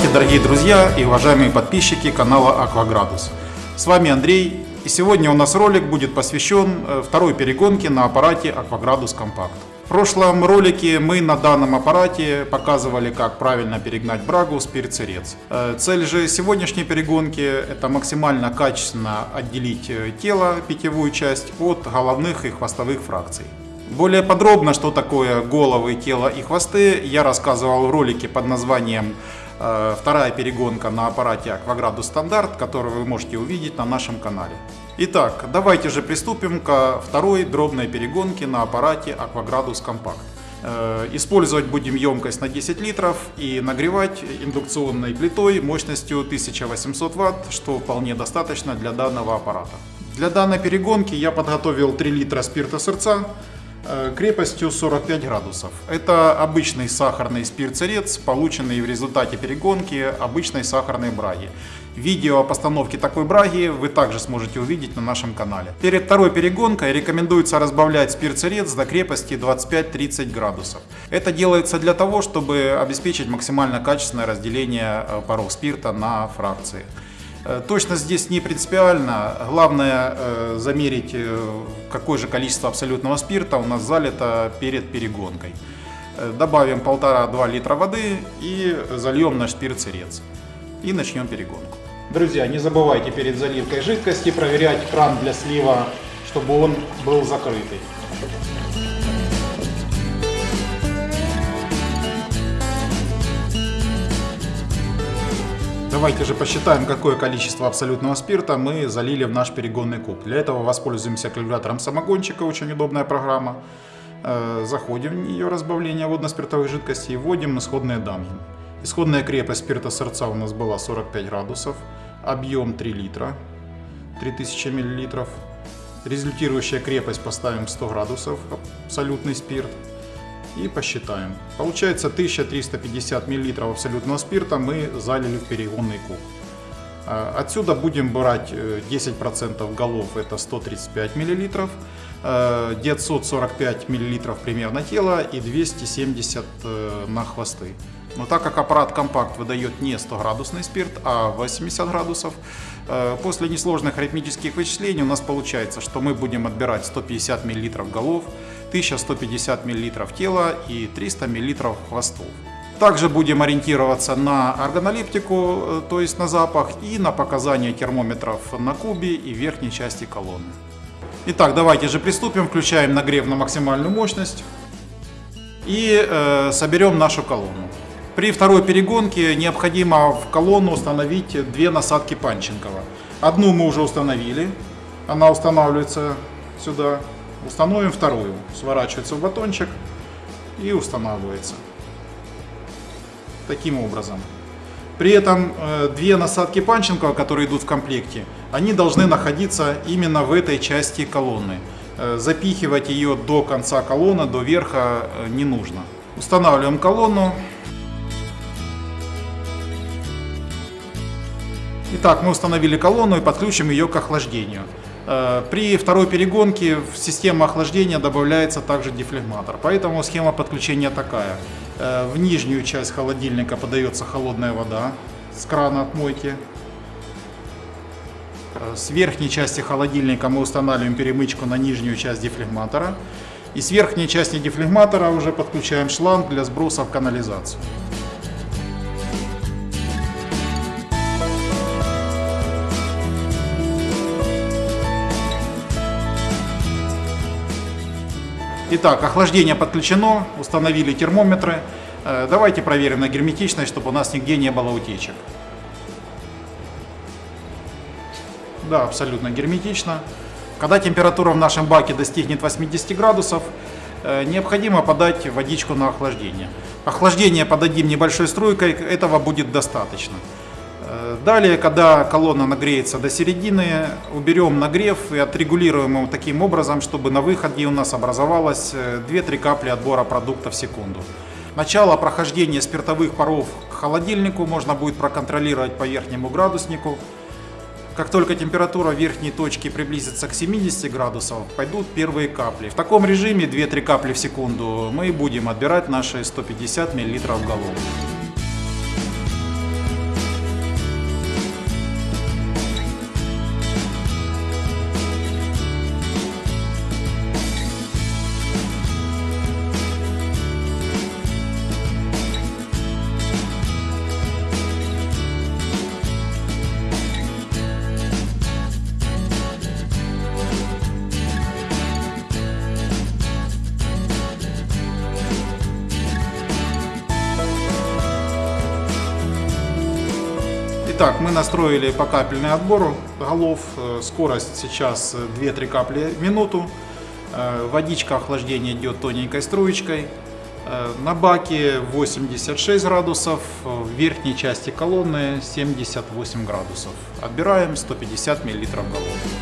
Здравствуйте, дорогие друзья и уважаемые подписчики канала Акваградус. С вами Андрей, и сегодня у нас ролик будет посвящен э, второй перегонке на аппарате Акваградус Компакт. В прошлом ролике мы на данном аппарате показывали, как правильно перегнать брагу с перцерец. Э, цель же сегодняшней перегонки это максимально качественно отделить э, тело, питьевую часть, от головных и хвостовых фракций. Более подробно, что такое головы, тело и хвосты, я рассказывал в ролике под названием вторая перегонка на аппарате Акваградус Стандарт, которую вы можете увидеть на нашем канале. Итак, давайте же приступим ко второй дробной перегонке на аппарате Акваградус Компакт. Э, использовать будем емкость на 10 литров и нагревать индукционной плитой мощностью 1800 Вт, что вполне достаточно для данного аппарата. Для данной перегонки я подготовил 3 литра спирта сырца, Э, крепостью 45 градусов. Это обычный сахарный спирт-царец, полученный в результате перегонки обычной сахарной браги. Видео о постановке такой браги вы также сможете увидеть на нашем канале. Перед второй перегонкой рекомендуется разбавлять спирт-царец до крепости 25-30 градусов. Это делается для того, чтобы обеспечить максимально качественное разделение э, паров спирта на фракции. Э, точность здесь не принципиально. Главное э, замерить, э, какое же количество абсолютного спирта у нас залито перед перегонкой. Добавим 1,5-2 литра воды и зальем наш спирт-сырец. И начнем перегонку. Друзья, не забывайте перед заливкой жидкости проверять кран для слива, чтобы он был закрытый. Давайте же посчитаем, какое количество абсолютного спирта мы залили в наш перегонный куб. Для этого воспользуемся калькулятором самогончика, очень удобная программа. Э, заходим в нее разбавление водно-спиртовой жидкости и вводим исходные данные. Исходная крепость спирта сердца у нас была 45 градусов, объем 3 литра, 3000 миллилитров. Результирующая крепость поставим 100 градусов, абсолютный спирт и посчитаем. Получается 1350 мл абсолютного спирта мы залили в перегонный куб. А, отсюда будем брать 10% э, голов, это 135 мл, 945 мл примерно тела и 270 э, на хвосты. Но так как аппарат компакт выдает не 100 градусный спирт, а 80 градусов, э, после несложных арифметических вычислений у нас получается, что мы будем отбирать 150 мл голов, 1150 мл тела и 300 мл хвостов. Также будем ориентироваться на органолептику, э, то есть на запах, и на показания термометров на кубе и верхней части колонны. Итак, давайте же приступим. Включаем нагрев на максимальную мощность и э, соберем нашу колонну. При второй перегонке необходимо в колонну установить две насадки Панченкова. Одну мы уже установили, она устанавливается сюда. Установим вторую. Сворачивается в батончик и устанавливается. Таким образом. При этом э, две насадки Панченкова, которые идут в комплекте, они должны находиться именно в этой части колонны. Э, запихивать ее до конца колонны, до верха э, не нужно. Устанавливаем колонну. Итак, мы установили колонну и подключим ее к охлаждению. Э, при второй перегонке в систему охлаждения добавляется также дефлегматор, поэтому схема подключения такая. Э, в нижнюю часть холодильника подается холодная вода с крана от мойки. Э, с верхней части холодильника мы устанавливаем перемычку на нижнюю часть дефлегматора. И с верхней части дефлегматора уже подключаем шланг для сброса в канализацию. Итак, охлаждение подключено, установили термометры. Э, давайте проверим на герметичность, чтобы у нас нигде не было утечек. Да, абсолютно герметично. Когда температура в нашем баке достигнет 80 градусов, э, необходимо подать водичку на охлаждение. Охлаждение подадим небольшой струйкой, этого будет достаточно. Далее, когда колонна нагреется до середины, уберем нагрев и отрегулируем его таким образом, чтобы на выходе у нас образовалось 2-3 э, капли отбора продукта в секунду. Начало прохождения спиртовых паров к холодильнику можно будет проконтролировать по верхнему градуснику. Как только температура верхней точки приблизится к 70 градусов, пойдут первые капли. В таком режиме 2-3 капли в секунду мы будем отбирать наши 150 мл голов. Итак, мы настроили покапельный отбор голов. Э, скорость сейчас 2-3 капли в минуту. Э, водичка охлаждения идет тоненькой струечкой. Э, на баке 86 градусов, в верхней части колонны 78 градусов. Отбираем 150 мл голов.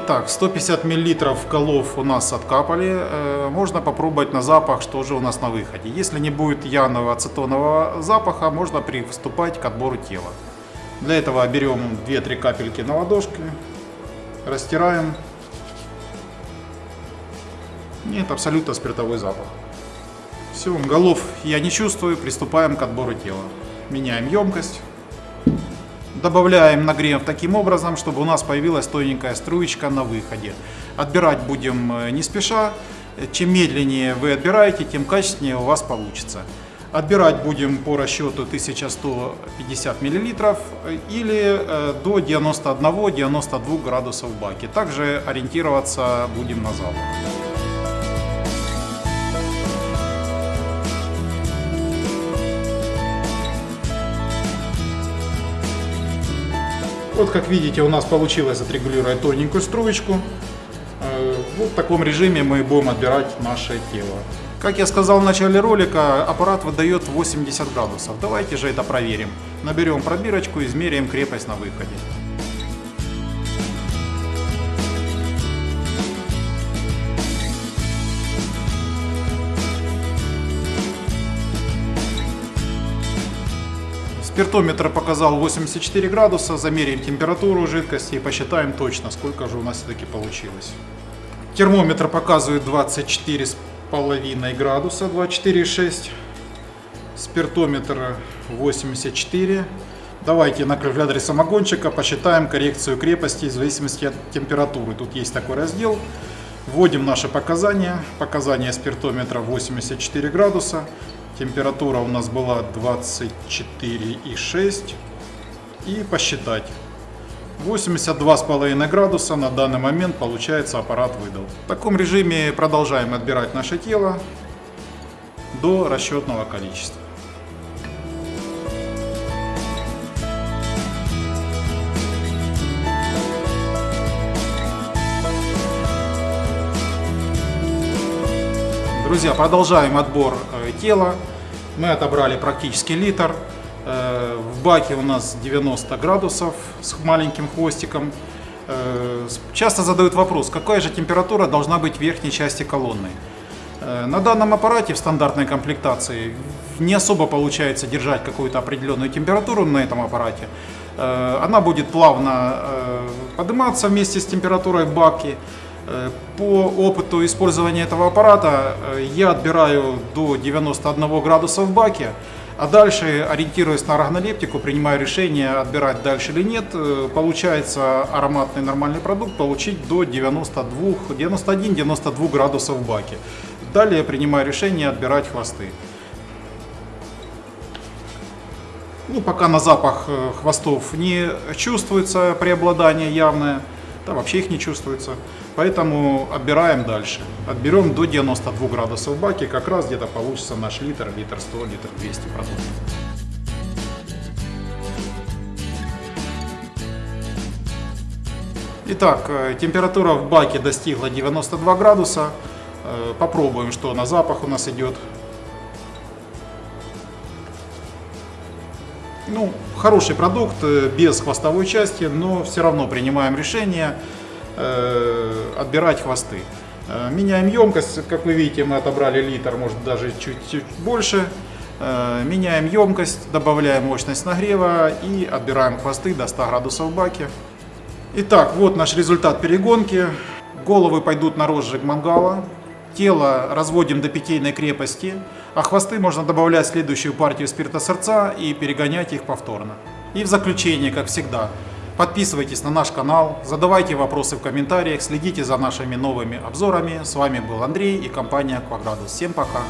Итак, 150 мл колов у нас откапали. Э, можно попробовать на запах, что же у нас на выходе. Если не будет явного ацетонового запаха, можно приступать к отбору тела. Для этого берем 2-3 капельки на ладошки, растираем. Нет, абсолютно спиртовой запах. Все, голов я не чувствую, приступаем к отбору тела. Меняем емкость. Добавляем нагрев таким образом, чтобы у нас появилась тоненькая струечка на выходе. Отбирать будем э, не спеша. Чем медленнее вы отбираете, тем качественнее у вас получится. Отбирать будем по расчету 1150 мл э, или э, до 91-92 градусов в баке. Также ориентироваться будем на запах. Вот как видите у нас получилось отрегулировать тоненькую струечку. Э, вот в таком режиме мы будем отбирать наше тело. Как я сказал в начале ролика, аппарат выдает 80 градусов. Давайте же это проверим. Наберем пробирочку, измеряем крепость на выходе. Спиртометр показал 84 градуса, замеряем температуру жидкости и посчитаем точно, сколько же у нас все-таки получилось. Термометр показывает 24,5 градуса, 24,6. Спиртометр 84. Давайте на калькуляторе самогончика посчитаем коррекцию крепости в зависимости от температуры. Тут есть такой раздел. Вводим наши показания. Показания спиртометра 84 градуса. Температура у нас была 24,6 и посчитать. 82,5 градуса на данный момент получается аппарат выдал. В таком режиме продолжаем отбирать наше тело до расчетного количества. Друзья, продолжаем отбор э, тела. Мы отобрали практически литр. Э, в баке у нас 90 градусов с маленьким хвостиком. Э, часто задают вопрос, какая же температура должна быть в верхней части колонны. На данном аппарате в стандартной комплектации не особо получается держать какую-то определенную температуру на этом аппарате. Она будет плавно подниматься вместе с температурой. Э, по опыту использования этого аппарата э, я отбираю до 91 градуса в баке, а дальше, ориентируясь на органолептику, принимаю решение, отбирать дальше или нет. Э, получается ароматный нормальный продукт получить до 91-92 градусов в баке. Далее принимаю решение отбирать хвосты. Ну, пока на запах хвостов не чувствуется преобладание явное да вообще их не чувствуется. Поэтому отбираем дальше. Отберем до 92 градусов в баке, как раз где-то получится наш литр, литр 100, литр 200 продуктов. Итак, э, температура в баке достигла 92 градуса. Э, попробуем, что на запах у нас идет. Ну, хороший продукт, э, без хвостовой части, но все равно принимаем решение э, отбирать хвосты. Э, меняем емкость, как вы видите, мы отобрали литр, может даже чуть-чуть больше. Э, меняем емкость, добавляем мощность нагрева и отбираем хвосты до 100 градусов в баке. Итак, вот наш результат перегонки. Головы пойдут на розжиг мангала. Тело разводим до питейной крепости, а хвосты можно добавлять в следующую партию спирта сердца и перегонять их повторно. И в заключение, как всегда, подписывайтесь на наш канал, задавайте вопросы в комментариях, следите за нашими новыми обзорами. С вами был Андрей и компания Quadrados. Всем пока!